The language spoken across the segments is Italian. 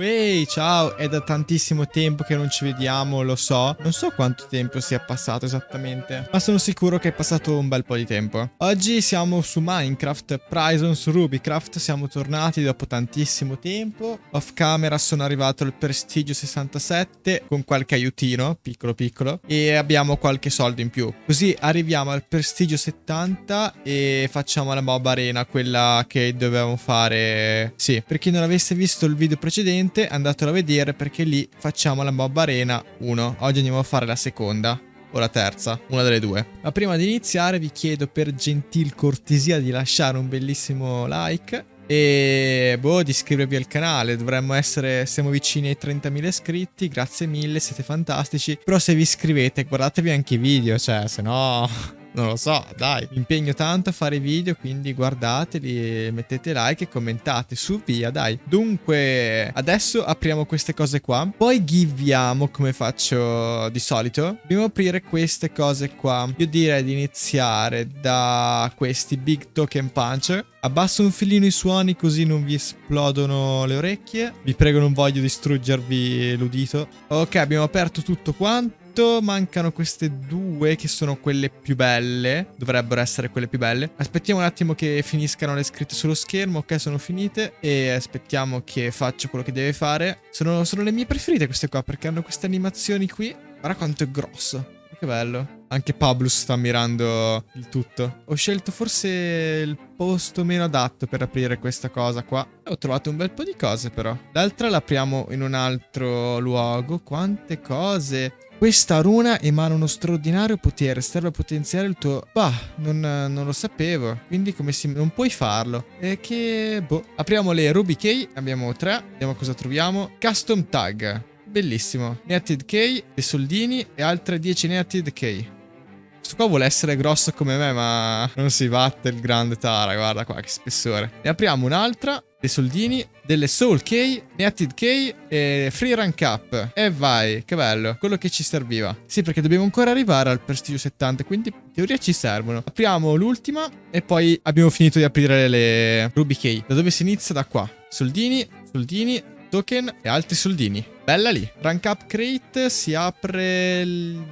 Ehi, ciao, è da tantissimo tempo che non ci vediamo, lo so. Non so quanto tempo sia passato esattamente, ma sono sicuro che è passato un bel po' di tempo. Oggi siamo su Minecraft, Prison su Rubycraft, siamo tornati dopo tantissimo tempo. Off camera sono arrivato al prestigio 67 con qualche aiutino, piccolo piccolo, e abbiamo qualche soldo in più. Così arriviamo al prestigio 70 e facciamo la mob arena, quella che dovevamo fare... Sì, per chi non avesse visto il video precedente, andatelo a vedere perché lì facciamo la mob arena 1. Oggi andiamo a fare la seconda o la terza, una delle due. Ma prima di iniziare vi chiedo per gentil cortesia di lasciare un bellissimo like e boh di iscrivervi al canale dovremmo essere siamo vicini ai 30.000 iscritti grazie mille siete fantastici però se vi iscrivete guardatevi anche i video cioè se no non lo so, dai. Mi impegno tanto a fare video, quindi guardateli, mettete like e commentate su via, dai. Dunque, adesso apriamo queste cose qua. Poi giviamo come faccio di solito. Dobbiamo aprire queste cose qua. Io direi di iniziare da questi Big Token Punch. Abbasso un filino i suoni così non vi esplodono le orecchie. Vi prego non voglio distruggervi l'udito. Ok, abbiamo aperto tutto quanto mancano queste due che sono quelle più belle. Dovrebbero essere quelle più belle. Aspettiamo un attimo che finiscano le scritte sullo schermo. Ok, sono finite. E aspettiamo che faccia quello che deve fare. Sono, sono le mie preferite queste qua perché hanno queste animazioni qui. Guarda quanto è grosso. Che bello. Anche Pablus sta ammirando il tutto. Ho scelto forse il posto meno adatto per aprire questa cosa qua. Ho trovato un bel po' di cose però. L'altra l'apriamo in un altro luogo. Quante cose. Questa runa emana uno straordinario potere, serve a potenziare il tuo... Bah, non, non, lo sapevo, quindi come si... non puoi farlo. E che... boh. Apriamo le Ruby Key, abbiamo tre, vediamo cosa troviamo. Custom Tag, bellissimo. Netted Key, dei soldini e altre 10 Netted Key. Questo qua vuole essere grosso come me, ma non si batte il grande Tara. Guarda qua, che spessore. Ne apriamo un'altra. Dei soldini, delle Soul Key, Netted Key e Free Rank Up. E vai, che bello. Quello che ci serviva. Sì, perché dobbiamo ancora arrivare al prestigio 70, quindi in teoria ci servono. Apriamo l'ultima e poi abbiamo finito di aprire le Ruby Key. Da dove si inizia? Da qua. Soldini, soldini, token e altri soldini. Bella lì. Rank Up Crate si apre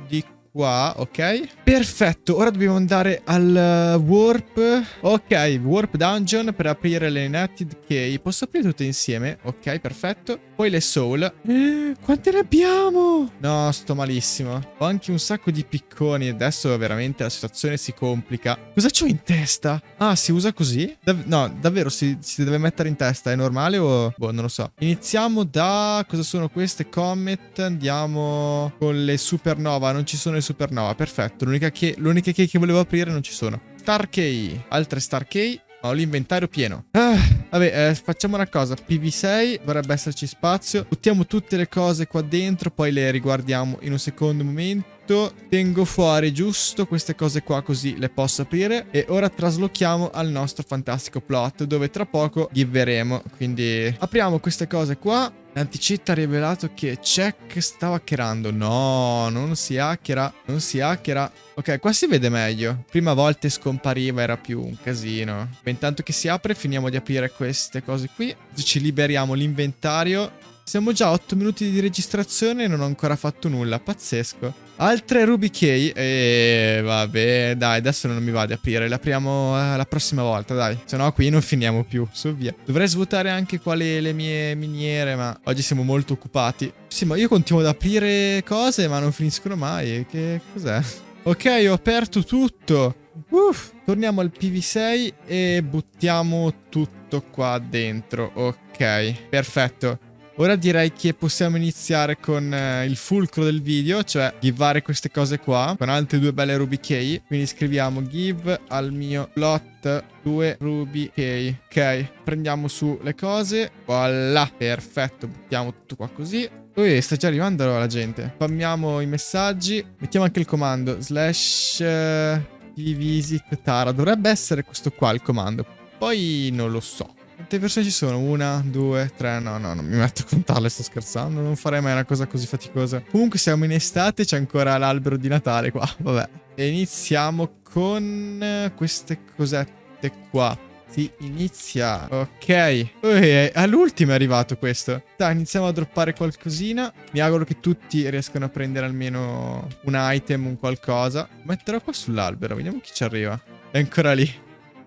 di qua, ok? Perfetto, ora dobbiamo andare al uh, warp. Ok, warp dungeon per aprire le netted key. Posso aprire tutte insieme? Ok, perfetto. Poi le soul. Eh, quante ne abbiamo? No, sto malissimo. Ho anche un sacco di picconi. Adesso veramente la situazione si complica. Cosa c'ho in testa? Ah, si usa così? Dav no, davvero si, si, deve mettere in testa. È normale o... Boh, non lo so. Iniziamo da... Cosa sono queste? Comet. Andiamo con le supernova. Non ci sono le supernova. Perfetto. L'unica l'unica key che volevo aprire non ci sono. Star key. Altre star key. Ho l'inventario pieno. Ah, vabbè, eh, facciamo una cosa. PV6, dovrebbe esserci spazio. Buttiamo tutte le cose qua dentro, poi le riguardiamo in un secondo momento. Tengo fuori giusto queste cose qua così le posso aprire. E ora traslochiamo al nostro fantastico plot, dove tra poco giveremo. Quindi apriamo queste cose qua. L'anticetta ha rivelato che Check stava hackerando. No, non si hackera, non si hackera. Ok, qua si vede meglio. Prima volte scompariva, era più un casino. Intanto che si apre, finiamo di aprire queste cose qui. Ci liberiamo l'inventario. Siamo già a 8 minuti di registrazione e non ho ancora fatto nulla. Pazzesco. Altre Ruby Key. E vabbè, dai, adesso non mi va di aprire. Le apriamo eh, la prossima volta, dai. Se no qui non finiamo più, su via. Dovrei svuotare anche quali le mie miniere, ma oggi siamo molto occupati. Sì, ma io continuo ad aprire cose, ma non finiscono mai. Che cos'è? Ok, ho aperto tutto. Uff, torniamo al PV6 e buttiamo tutto qua dentro. Ok, perfetto. Ora direi che possiamo iniziare con eh, il fulcro del video, cioè givare queste cose qua, con altre due belle ruby key. Quindi scriviamo give al mio plot 2 ruby key. Ok, prendiamo su le cose. Voilà, perfetto, buttiamo tutto qua così. Ui, sta già arrivando la gente. Spammiamo i messaggi. Mettiamo anche il comando slash uh, visit Tara. Dovrebbe essere questo qua il comando. Poi non lo so. Quante persone ci sono? Una, due, tre. No, no, non mi metto a contarle, sto scherzando. Non farei mai una cosa così faticosa. Comunque siamo in estate, c'è ancora l'albero di Natale qua. Vabbè. E iniziamo con queste cosette qua. Si inizia. Ok. Ui, all'ultimo è arrivato questo. Dai, iniziamo a droppare qualcosina. Mi auguro che tutti riescano a prendere almeno un item, un qualcosa. Metterò qua sull'albero. Vediamo chi ci arriva. È ancora lì.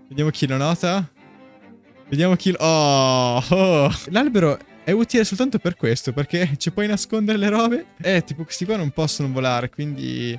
Vediamo chi lo nota. Vediamo chi. Oh! oh. L'albero è utile soltanto per questo, perché ci puoi nascondere le robe. Eh, tipo questi qua non possono volare, quindi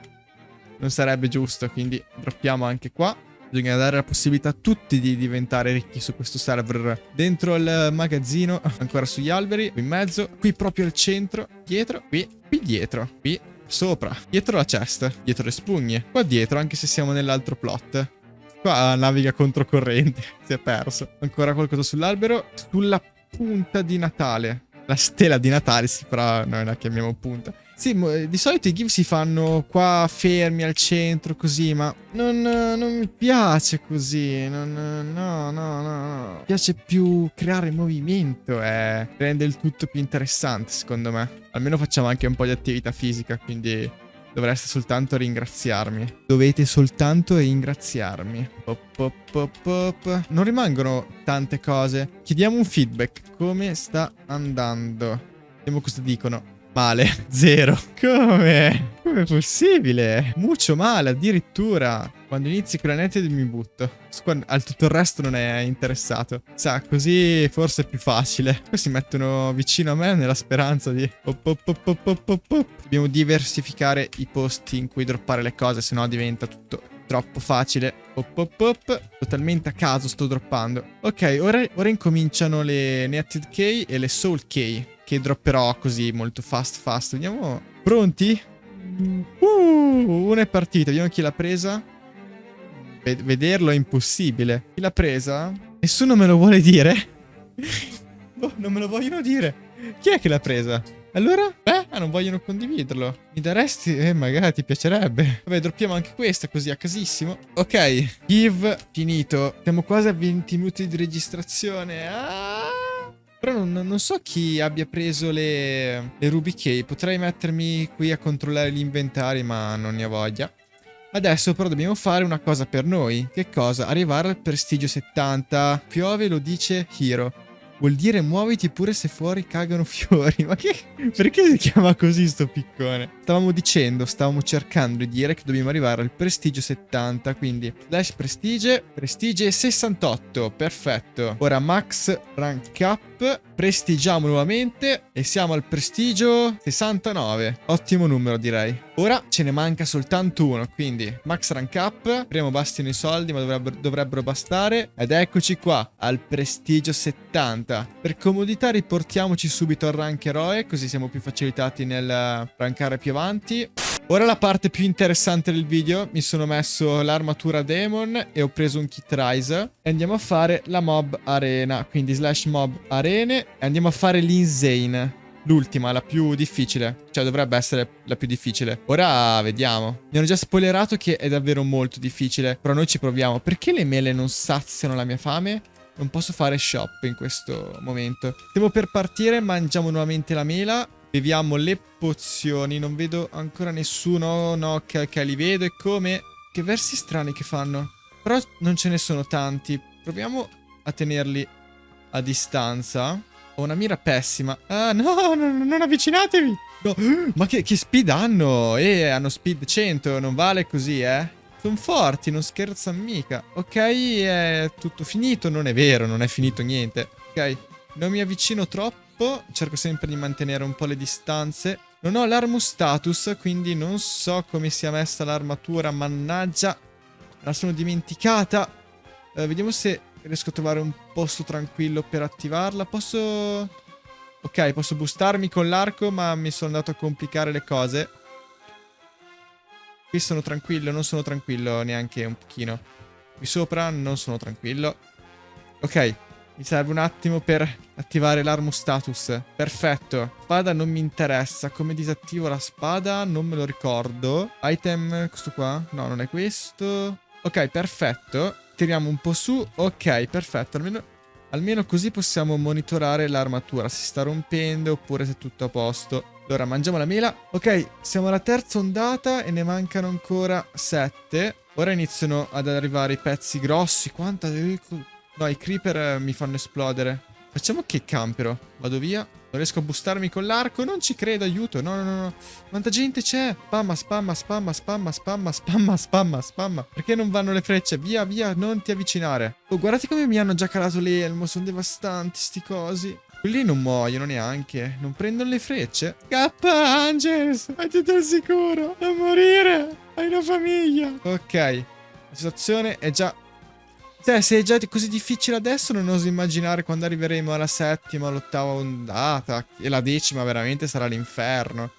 non sarebbe giusto. Quindi droppiamo anche qua. Bisogna dare la possibilità a tutti di diventare ricchi su questo server. Dentro il magazzino, ancora sugli alberi, qui in mezzo, qui proprio al centro, dietro, qui, qui dietro, qui sopra, dietro la chest, dietro le spugne, qua dietro anche se siamo nell'altro plot. Qua naviga controcorrente, si è perso. Ancora qualcosa sull'albero, sulla punta di Natale. La stella di Natale, sì, però noi la chiamiamo punta. Sì, di solito i give si fanno qua fermi al centro, così, ma non, non mi piace così. Non, no, no, no, no. Mi piace più creare movimento e rende il tutto più interessante, secondo me. Almeno facciamo anche un po' di attività fisica, quindi dovreste soltanto ringraziarmi. Dovete soltanto ringraziarmi. Pop, pop, pop, pop. Non rimangono tante cose. Chiediamo un feedback. Come sta andando? Vediamo cosa dicono. Male, zero. Come? Come è possibile? Mucho male, addirittura. Quando inizi con la net mi butto. Al tutto il resto non è interessato. Sa, così forse è più facile. Poi si mettono vicino a me nella speranza di... Pop, pop, pop, Dobbiamo diversificare i posti in cui droppare le cose, sennò diventa tutto troppo facile. Pop, pop, pop. Totalmente a caso sto droppando. Ok, ora, ora incominciano le Netted Key e le Soul Key che dropperò così molto fast fast. Vediamo. Pronti? Uh, una è partita. Vediamo chi l'ha presa. Ved vederlo è impossibile. Chi l'ha presa? Nessuno me lo vuole dire. oh, non me lo vogliono dire. Chi è che l'ha presa? Allora? Beh, ah, non vogliono condividerlo. Mi daresti? Eh, magari ti piacerebbe. Vabbè, droppiamo anche questa così a casissimo. Ok, give finito. Siamo quasi a 20 minuti di registrazione. Ah! Però non, non, so chi abbia preso le, le Ruby Key. Potrei mettermi qui a controllare gli inventari, ma non ne ho voglia. Adesso però dobbiamo fare una cosa per noi. Che cosa? Arrivare al prestigio 70. Piove lo dice Hiro. Vuol dire muoviti pure se fuori cagano fiori. Ma che... Perché si chiama così sto piccone? Stavamo dicendo, stavamo cercando di dire che dobbiamo arrivare al prestigio 70. Quindi slash prestige, prestige 68. Perfetto. Ora max rank up. Prestigiamo nuovamente e siamo al prestigio 69. Ottimo numero direi. Ora ce ne manca soltanto uno, quindi max rank up. Primo bastino i soldi, ma dovrebbero, dovrebbero bastare. Ed eccoci qua, al prestigio 70 facilità. Per comodità riportiamoci subito al rank eroe, così siamo più facilitati nel rankare più avanti. Ora la parte più interessante del video, mi sono messo l'armatura demon e ho preso un kit rise e andiamo a fare la mob arena, quindi slash mob arene e andiamo a fare l'insane. L'ultima, la più difficile. Cioè, dovrebbe essere la più difficile. Ora vediamo. Mi hanno già spoilerato che è davvero molto difficile. Però noi ci proviamo. Perché le mele non saziano la mia fame? Non posso fare shop in questo momento. Stiamo per partire, mangiamo nuovamente la mela. Beviamo le pozioni. Non vedo ancora nessuno. No, ok, ok, li vedo. E come? Che versi strani che fanno. Però non ce ne sono tanti. Proviamo a tenerli a distanza. Ho una mira pessima. Ah, no, no non avvicinatevi. No. Ma che, che speed hanno? Eh, hanno speed 100. Non vale così, eh. Sono forti, non scherzano mica. Ok, è tutto finito. Non è vero, non è finito niente. Ok, non mi avvicino troppo. Cerco sempre di mantenere un po' le distanze. Non ho l'armus status, quindi non so come sia messa l'armatura. Mannaggia, la sono dimenticata. Uh, vediamo se riesco a trovare un posto tranquillo per attivarla. Posso... Ok, posso boostarmi con l'arco, ma mi sono andato a complicare le cose. Qui sono tranquillo, non sono tranquillo neanche un pochino. Qui sopra non sono tranquillo. Ok, mi serve un attimo per attivare l'armo status. Perfetto. Spada non mi interessa. Come disattivo la spada? Non me lo ricordo. Item, questo qua? No, non è questo. Ok, perfetto. Tiriamo un po' su. Ok, perfetto. Almeno, almeno così possiamo monitorare l'armatura. Si sta rompendo oppure se è tutto a posto. Allora, mangiamo la mela. Ok, siamo alla terza ondata e ne mancano ancora sette. Ora iniziano ad arrivare i pezzi grossi. Quanta... No, i creeper eh, mi fanno esplodere. Facciamo che campero. Vado via. Non riesco a bustarmi con l'arco. Non ci credo, aiuto. No, no, no, no. Quanta gente c'è? Spamma, spamma, spamma, spamma, spamma, spamma, spamma, spamma. Perché non vanno le frecce? Via, via, non ti avvicinare. Oh, guardate come mi hanno già calato l'elmo. Sono devastanti sti cosi. Quelli non muoiono neanche. Non prendono le frecce. Scappa, Angels. Vai tutto al sicuro. Non morire. Hai una famiglia. Ok. La situazione è già cioè, se è già così difficile adesso, non oso immaginare quando arriveremo alla settima, all'ottava ondata. E la decima veramente sarà l'inferno.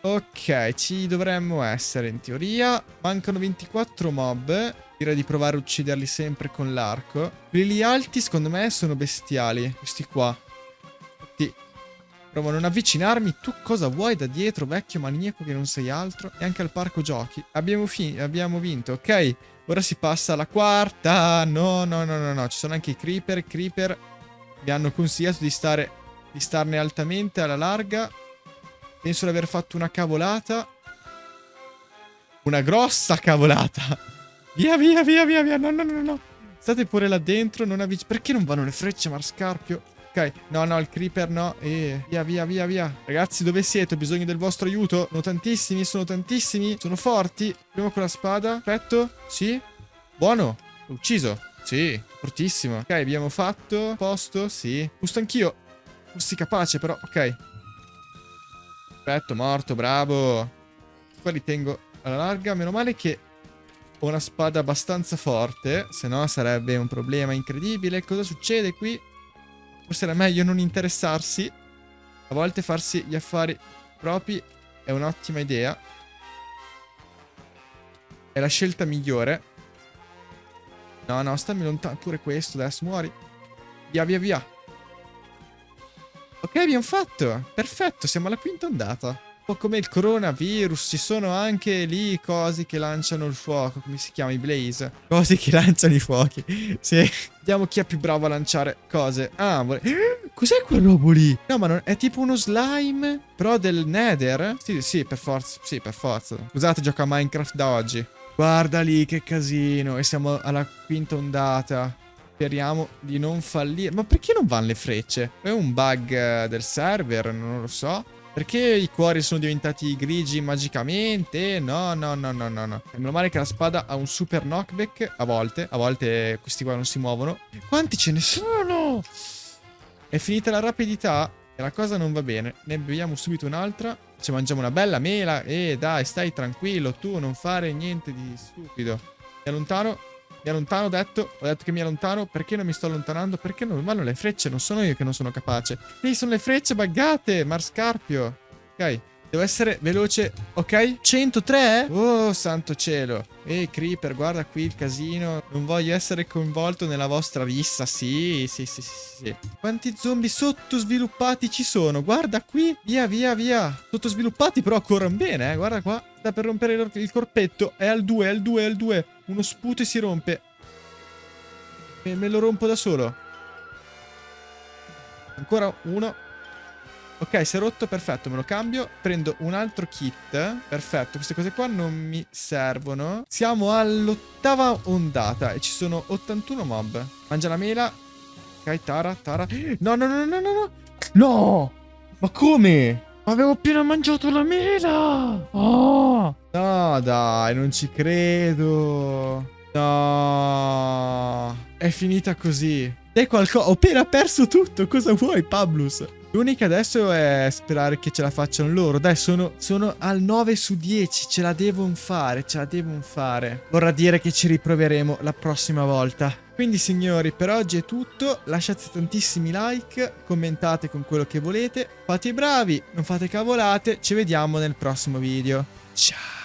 Ok, ci dovremmo essere in teoria. Mancano 24 mob. Direi di provare a ucciderli sempre con l'arco. Quelli alti, secondo me, sono bestiali. Questi qua. Provo a non avvicinarmi. Tu cosa vuoi da dietro, vecchio maniaco che non sei altro? E anche al parco giochi. Abbiamo, abbiamo vinto, ok? Ora si passa alla quarta. No, no, no, no, no. Ci sono anche i creeper. Creeper mi hanno consigliato di stare di starne altamente alla larga. Penso di aver fatto una cavolata. Una grossa cavolata. Via, via, via, via, via. No, no, no, no. State pure là dentro. Non avvic- Perché non vanno le frecce, Marscarpio? Ok, no, no, il creeper no. E via, via, via, via. Ragazzi, dove siete? Ho bisogno del vostro aiuto. Sono tantissimi, sono tantissimi. Sono forti. Proviamo con la spada. Perfetto. Sì. Buono. L'ho ucciso. Sì, fortissimo. Ok, abbiamo fatto. Posto. Sì. Giusto anch'io. Fossi capace, però. Ok. Perfetto, morto, bravo. Qua li tengo alla larga. Meno male che ho una spada abbastanza forte. Se no sarebbe un problema incredibile. Cosa succede qui? Forse era meglio non interessarsi. A volte farsi gli affari propri è un'ottima idea. È la scelta migliore. No, no, stammi lontano. Pure questo, adesso muori. Via, via, via. Ok, abbiamo fatto. Perfetto, siamo alla quinta ondata po' come il coronavirus, ci sono anche lì cosi che lanciano il fuoco, come si chiama, i blaze. Cosi che lanciano i fuochi. Sì. Vediamo chi è più bravo a lanciare cose. Ah, vole... Cos'è quel lì? No, ma non... è tipo uno slime, però del nether? Sì, sì, per forza. Sì, per forza. Scusate, gioco a Minecraft da oggi. Guarda lì che casino. E siamo alla quinta ondata. Speriamo di non fallire. Ma perché non vanno le frecce? È un bug eh, del server, non lo so. Perché i cuori sono diventati grigi magicamente? No, no, no, no, no, no. Meno male che la spada ha un super knockback a volte. A volte questi qua non si muovono. Quanti ce ne sono? È finita la rapidità e la cosa non va bene. Ne beviamo subito un'altra. Ci mangiamo una bella mela. E dai, stai tranquillo. Tu non fare niente di stupido. Mi allontano. Mi allontano, ho detto. Ho detto che mi allontano. Perché non mi sto allontanando? Perché non vanno le frecce? Non sono io che non sono capace. Ehi, sono le frecce buggate. Marscarpio. Ok. Devo essere veloce. Ok. 103? Oh, santo cielo. Ehi, Creeper, guarda qui il casino. Non voglio essere coinvolto nella vostra rissa. Sì, sì, sì, sì, sì. Quanti zombie sottosviluppati ci sono? Guarda qui. Via, via, via. Sottosviluppati però corrono bene, eh. Guarda qua. Sta per rompere il corpetto. È al 2, è al 2, è al 2. Uno sputo e si rompe. E me lo rompo da solo. Ancora uno. Ok, si è rotto, perfetto, me lo cambio. Prendo un altro kit. Perfetto, queste cose qua non mi servono. Siamo all'ottava ondata e ci sono 81 mob. Mangia la mela. Ok, Tara, Tara. No, no, no, no, no, no. No! Ma come? Avevo appena mangiato la mela! Oh! No, dai, non ci credo. No. È finita così. È qualcosa. Ho appena perso tutto. Cosa vuoi, Pablus? L'unica adesso è sperare che ce la facciano loro. Dai, sono, sono al 9 su 10. Ce la devono fare, ce la devono fare. Vorrà dire che ci riproveremo la prossima volta. Quindi signori, per oggi è tutto. Lasciate tantissimi like, commentate con quello che volete. Fate i bravi, non fate cavolate. Ci vediamo nel prossimo video. Ciao.